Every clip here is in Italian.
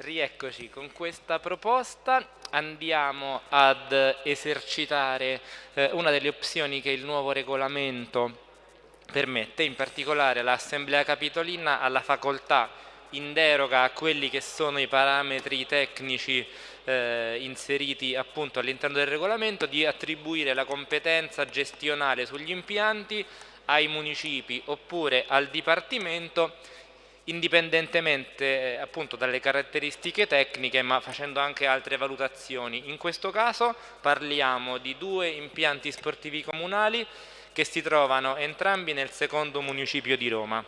Rieccoci con questa proposta, andiamo ad esercitare eh, una delle opzioni che il nuovo regolamento permette, in particolare l'Assemblea Capitolina ha la facoltà in deroga a quelli che sono i parametri tecnici eh, inseriti all'interno del regolamento di attribuire la competenza gestionale sugli impianti ai municipi oppure al Dipartimento indipendentemente eh, appunto dalle caratteristiche tecniche ma facendo anche altre valutazioni. In questo caso parliamo di due impianti sportivi comunali che si trovano entrambi nel secondo municipio di Roma.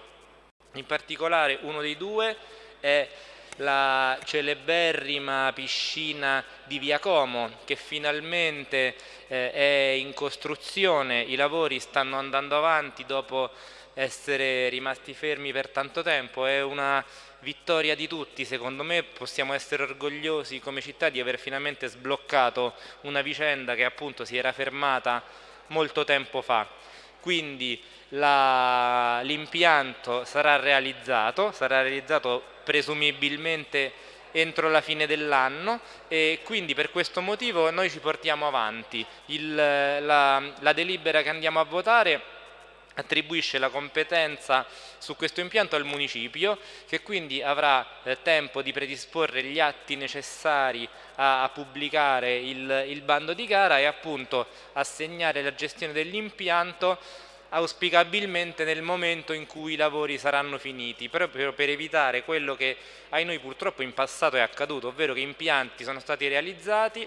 In particolare uno dei due è la celeberrima piscina di Via Como che finalmente eh, è in costruzione, i lavori stanno andando avanti dopo essere rimasti fermi per tanto tempo, è una vittoria di tutti, secondo me possiamo essere orgogliosi come città di aver finalmente sbloccato una vicenda che appunto si era fermata molto tempo fa. Quindi l'impianto sarà realizzato, sarà realizzato presumibilmente entro la fine dell'anno e quindi per questo motivo noi ci portiamo avanti. Il, la, la delibera che andiamo a votare attribuisce la competenza su questo impianto al municipio che quindi avrà eh, tempo di predisporre gli atti necessari a, a pubblicare il, il, bando di gara e appunto assegnare la gestione dell'impianto auspicabilmente nel momento in cui i lavori saranno finiti, proprio per evitare quello che ai noi purtroppo in passato è accaduto, ovvero che impianti sono stati realizzati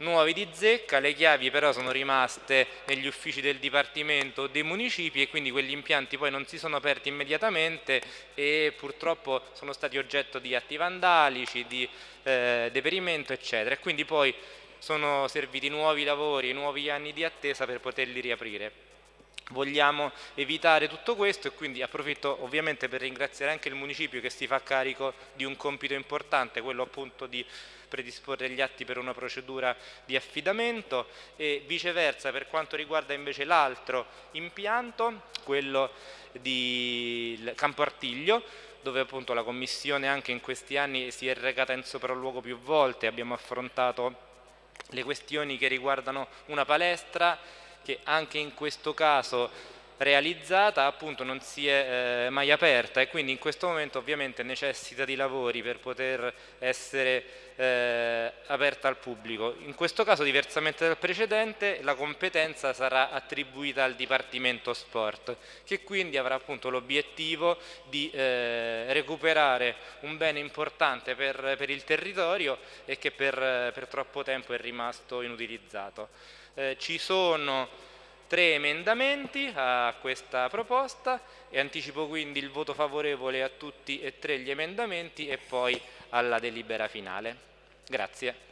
nuovi di zecca, le chiavi però sono rimaste negli uffici del Dipartimento o dei municipi e quindi quegli impianti poi non si sono aperti immediatamente e purtroppo sono stati oggetto di atti vandalici, di eh, deperimento eccetera e quindi poi sono serviti nuovi lavori, nuovi anni di attesa per poterli riaprire. Vogliamo evitare tutto questo e quindi approfitto ovviamente per ringraziare anche il municipio che si fa carico di un compito importante, quello appunto di predisporre gli atti per una procedura di affidamento e viceversa per quanto riguarda invece l'altro impianto, quello di Campo Artiglio, dove appunto la Commissione anche in questi anni si è recata in sopralluogo più volte, abbiamo affrontato le questioni che riguardano una palestra che anche in questo caso realizzata appunto non si è eh, mai aperta e quindi in questo momento ovviamente necessita di lavori per poter essere eh, aperta al pubblico. In questo caso diversamente dal precedente la competenza sarà attribuita al Dipartimento Sport che quindi avrà appunto l'obiettivo di eh, recuperare un bene importante per, per, il territorio e che per, per, troppo tempo è rimasto inutilizzato. Eh, ci sono tre emendamenti a questa proposta e anticipo quindi il voto favorevole a tutti e tre gli emendamenti e poi alla delibera finale. Grazie.